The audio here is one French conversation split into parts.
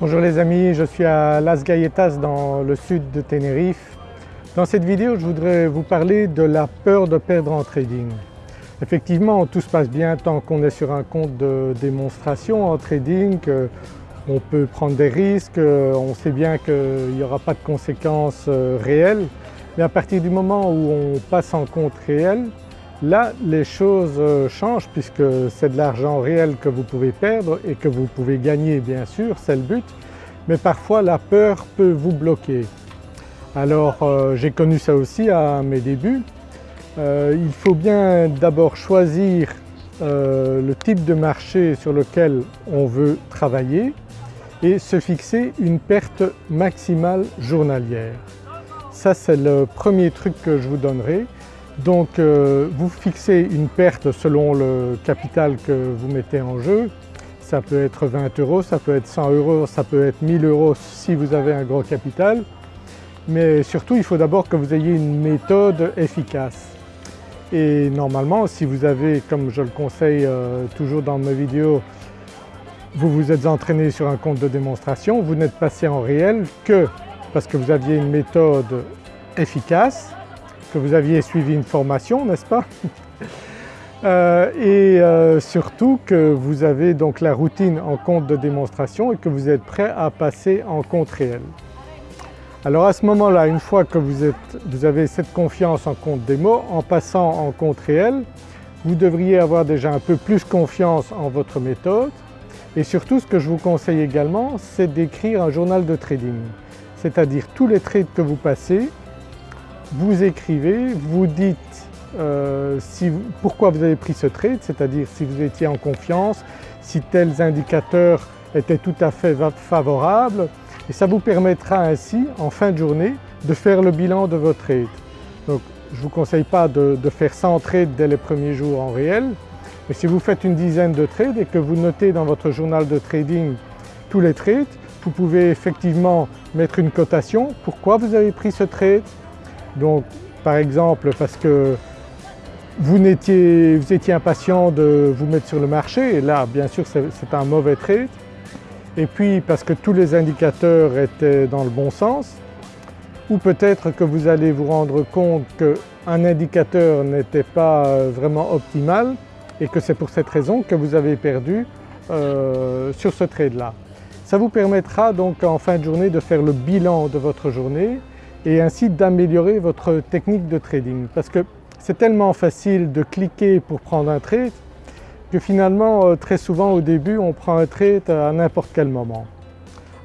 Bonjour les amis, je suis à Las Galletas dans le sud de Tenerife. Dans cette vidéo je voudrais vous parler de la peur de perdre en trading. Effectivement tout se passe bien tant qu'on est sur un compte de démonstration en trading, on peut prendre des risques, on sait bien qu'il n'y aura pas de conséquences euh, réelles mais à partir du moment où on passe en compte réel, là les choses euh, changent puisque c'est de l'argent réel que vous pouvez perdre et que vous pouvez gagner bien sûr, c'est le but, mais parfois la peur peut vous bloquer. Alors euh, j'ai connu ça aussi à mes débuts. Euh, il faut bien d'abord choisir le type de marché sur lequel on veut travailler et se fixer une perte maximale journalière. Ça c'est le premier truc que je vous donnerai. Donc euh, vous fixez une perte selon le capital que vous mettez en jeu. Ça peut être 20 euros, ça peut être 100 euros, ça peut être 1000 euros si vous avez un gros capital. Mais surtout il faut d'abord que vous ayez une méthode efficace. Et normalement si vous avez, comme je le conseille euh, toujours dans mes vidéos, vous vous êtes entraîné sur un compte de démonstration, vous n'êtes passé en réel que parce que vous aviez une méthode efficace, que vous aviez suivi une formation, n'est-ce pas euh, Et euh, surtout que vous avez donc la routine en compte de démonstration et que vous êtes prêt à passer en compte réel. Alors à ce moment-là, une fois que vous, êtes, vous avez cette confiance en compte démo, en passant en compte réel, vous devriez avoir déjà un peu plus confiance en votre méthode et surtout ce que je vous conseille également c'est d'écrire un journal de trading c'est-à-dire tous les trades que vous passez, vous écrivez, vous dites euh, pourquoi vous avez pris ce trade, c'est-à-dire si vous étiez en confiance, si tels indicateurs étaient tout à fait favorables et ça vous permettra ainsi en fin de journée de faire le bilan de votre trade. Donc je ne vous conseille pas de, de, faire 100 trades dès les premiers jours en réel, mais si vous faites une dizaine de trades et que vous notez dans votre journal de trading tous les trades, vous pouvez effectivement mettre une cotation. Pourquoi vous avez pris ce trade Donc par exemple parce que vous étiez, impatient de vous mettre sur le marché et là bien sûr c'est un mauvais trade. Et puis parce que tous les indicateurs étaient dans le bon sens ou peut-être que vous allez vous rendre compte qu'un indicateur n'était pas euh, vraiment optimal et que c'est pour cette raison que vous avez perdu euh, sur ce trade-là. Ça vous permettra donc en fin de journée de faire le bilan de votre journée et ainsi d'améliorer votre technique de trading parce que c'est tellement facile de cliquer pour prendre un trade que finalement euh, très souvent au début on prend un trade à n'importe quel moment.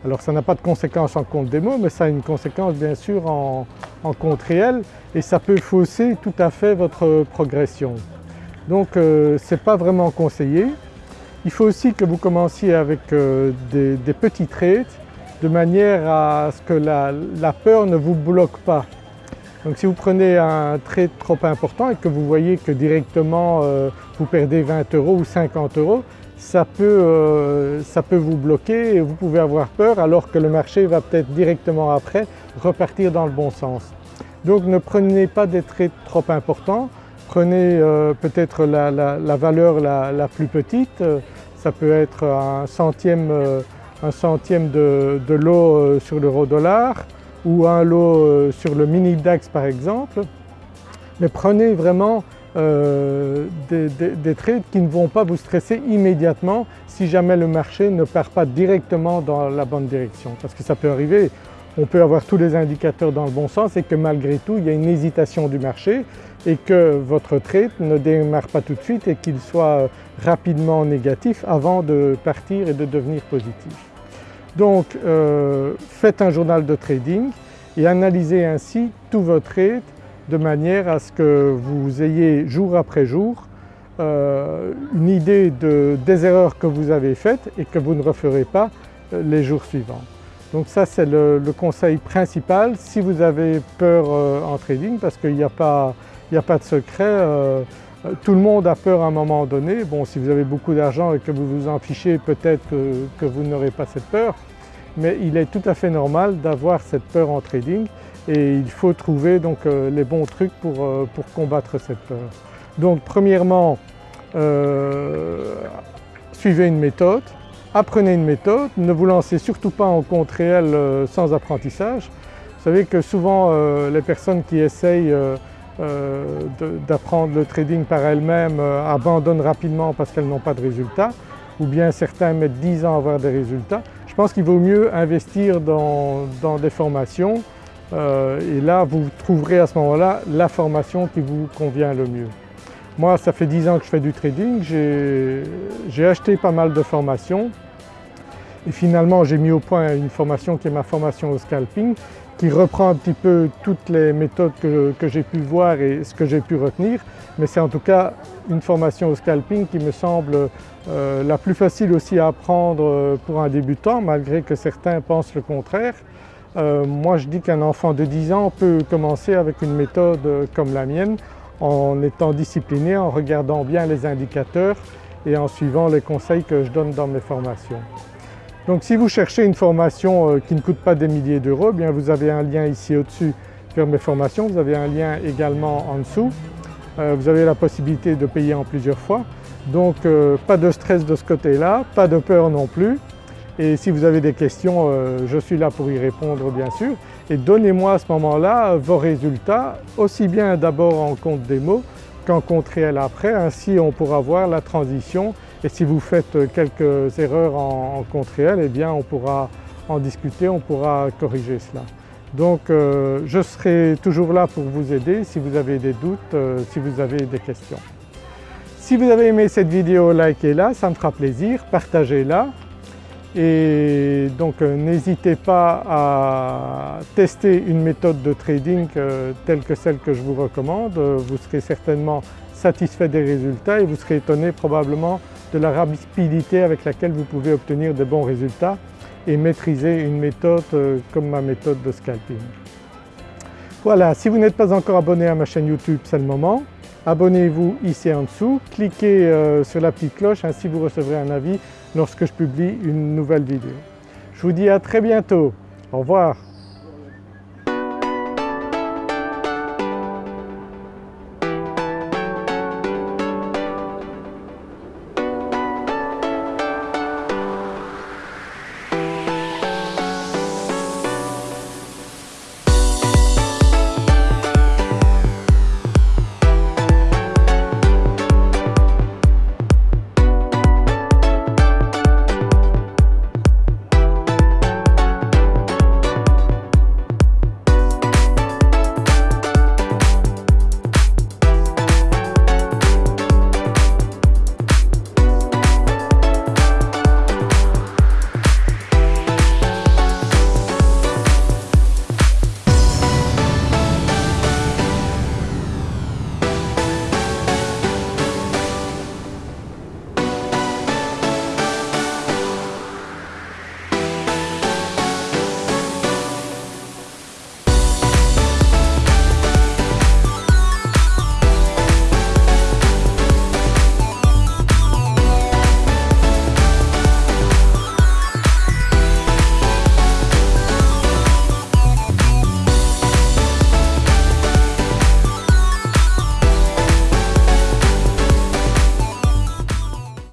Alors ça n'a pas de conséquence en compte démo mais ça a une conséquence bien sûr en, compte réel et ça peut fausser tout à fait votre progression. Donc euh, ce n'est pas vraiment conseillé. Il faut aussi que vous commenciez avec euh, des, petits trades de manière à ce que la, peur ne vous bloque pas. Donc si vous prenez un trade trop important et que vous voyez que directement euh, vous perdez 20 euros ou 50 euros, ça peut, euh, ça peut vous bloquer et vous pouvez avoir peur alors que le marché va peut-être directement après repartir dans le bon sens. Donc ne prenez pas des trades trop importants, prenez peut-être la, valeur la, plus petite, ça peut être un centième, euh, un centième de, lot euh, sur l'euro dollar ou un lot euh, sur le mini DAX par exemple. Mais prenez vraiment des, trades qui ne vont pas vous stresser immédiatement si jamais le marché ne part pas directement dans la bonne direction. Parce que ça peut arriver, on peut avoir tous les indicateurs dans le bon sens et que malgré tout il y a une hésitation du marché et que votre trade ne démarre pas tout de suite et qu'il soit rapidement négatif avant de partir et de devenir positif. Donc euh, faites un journal de trading et analysez ainsi tous vos trades de manière à ce que vous ayez jour après jour euh, une idée des erreurs que vous avez faites et que vous ne referez pas euh, les jours suivants. Donc ça c'est le, conseil principal si vous avez peur en trading parce qu'il n'y a a pas de secret. Euh, tout le monde a peur à un moment donné. Bon, si vous avez beaucoup d'argent et que vous vous en fichez, peut-être que, vous n'aurez pas cette peur. Mais il est tout à fait normal d'avoir cette peur en trading et il faut trouver donc euh, les bons trucs pour, euh, pour, combattre cette peur. Donc premièrement, suivez une méthode apprenez une méthode, ne vous lancez surtout pas en compte réel sans apprentissage. Vous savez que souvent les personnes qui essayent d'apprendre le trading par elles-mêmes abandonnent rapidement parce qu'elles n'ont pas de résultats ou bien certains mettent 10 ans à avoir des résultats. Je pense qu'il vaut mieux investir dans, des formations et là vous trouverez à ce moment-là la formation qui vous convient le mieux. Moi ça fait 10 ans que je fais du trading, j'ai acheté pas mal de formations et finalement j'ai mis au point une formation qui est ma formation au scalping qui reprend un petit peu toutes les méthodes que, j'ai pu voir et ce que j'ai pu retenir mais c'est en tout cas une formation au scalping qui me semble euh, la plus facile aussi à apprendre euh, pour un débutant malgré que certains pensent le contraire. Euh, moi je dis qu'un enfant de 10 ans peut commencer avec une méthode comme la mienne en étant discipliné, en regardant bien les indicateurs et en suivant les conseils que je donne dans mes formations. Donc si vous cherchez une formation euh, qui ne coûte pas des milliers d'euros, eh bien vous avez un lien ici au-dessus vers mes formations, vous avez un lien également en dessous. Euh, vous avez la possibilité de payer en plusieurs fois. Donc euh, pas de stress de ce côté-là, pas de peur non plus. Et si vous avez des questions, je suis là pour y répondre bien sûr et donnez-moi à ce moment-là vos résultats, aussi bien d'abord en compte démo qu'en compte réel après, ainsi on pourra voir la transition et si vous faites quelques erreurs en, compte réel, eh bien on pourra en discuter, on pourra corriger cela. Donc euh, je serai toujours là pour vous aider si vous avez des doutes, euh, si vous avez des questions. Si vous avez aimé cette vidéo, likez-la, ça me fera plaisir, partagez-la et donc euh, n'hésitez pas à tester une méthode de trading telle que celle que je vous recommande. Vous serez certainement satisfait des résultats et vous serez étonné probablement de la rapidité avec laquelle vous pouvez obtenir de bons résultats et maîtriser une méthode euh, comme ma méthode de scalping. Voilà, si vous n'êtes pas encore abonné à ma chaîne YouTube, c'est le moment. Abonnez-vous ici en dessous, cliquez sur la petite cloche, ainsi vous recevrez un avis lorsque je publie une nouvelle vidéo. Je vous dis à très bientôt. Au revoir.